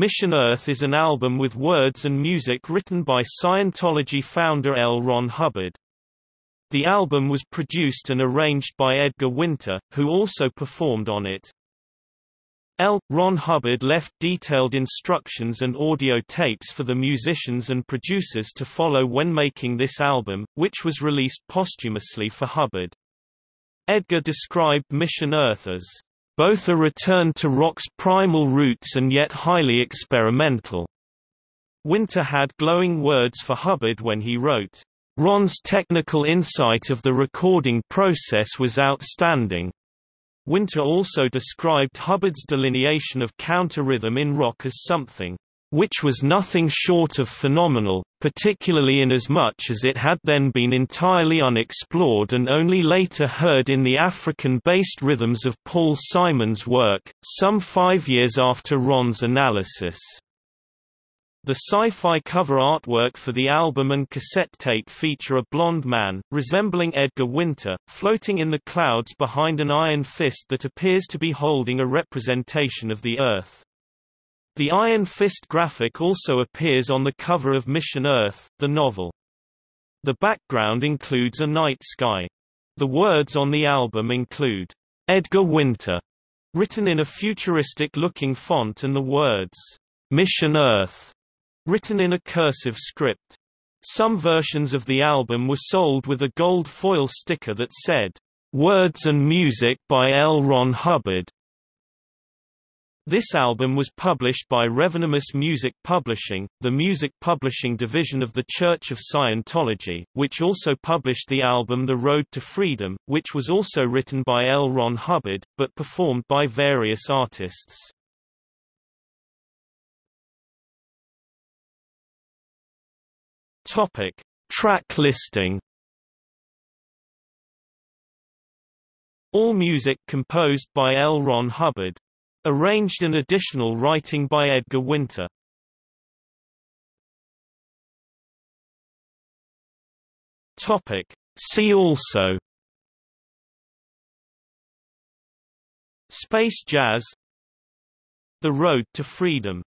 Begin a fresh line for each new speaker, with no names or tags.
Mission Earth is an album with words and music written by Scientology founder L. Ron Hubbard. The album was produced and arranged by Edgar Winter, who also performed on it. L. Ron Hubbard left detailed instructions and audio tapes for the musicians and producers to follow when making this album, which was released posthumously for Hubbard. Edgar described Mission Earth as both a return to rock's primal roots and yet highly experimental. Winter had glowing words for Hubbard when he wrote, Ron's technical insight of the recording process was outstanding. Winter also described Hubbard's delineation of counter-rhythm in rock as something which was nothing short of phenomenal, particularly in as as it had then been entirely unexplored and only later heard in the African-based rhythms of Paul Simon's work, some five years after Ron's analysis. The sci-fi cover artwork for the album and cassette tape feature a blond man, resembling Edgar Winter, floating in the clouds behind an iron fist that appears to be holding a representation of the Earth. The Iron Fist graphic also appears on the cover of Mission Earth, the novel. The background includes a night sky. The words on the album include, Edgar Winter, written in a futuristic-looking font and the words, Mission Earth, written in a cursive script. Some versions of the album were sold with a gold foil sticker that said, Words and Music by L. Ron Hubbard. This album was published by Revenomous Music Publishing, the music publishing division of the Church of Scientology, which also published the album The Road to Freedom, which was also written by L. Ron Hubbard, but performed by various artists. Topic. Track listing All music composed by L. Ron Hubbard Arranged and additional writing by Edgar Winter. Topic. See also Space jazz The Road to Freedom